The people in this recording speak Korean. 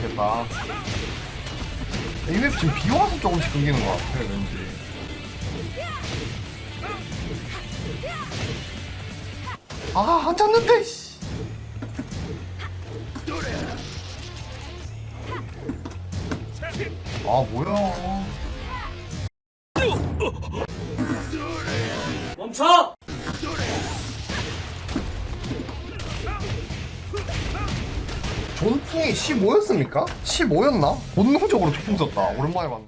됐다. 이맵 지금 비 와서 조금씩 끊기는 것 같아, 왠지. 아, 한 찼는데, 씨. 아, 뭐야. 멈춰! 존풍이 15였습니까? 15였나? 본능적으로 조풍 썼다. 오랜만에 봤네.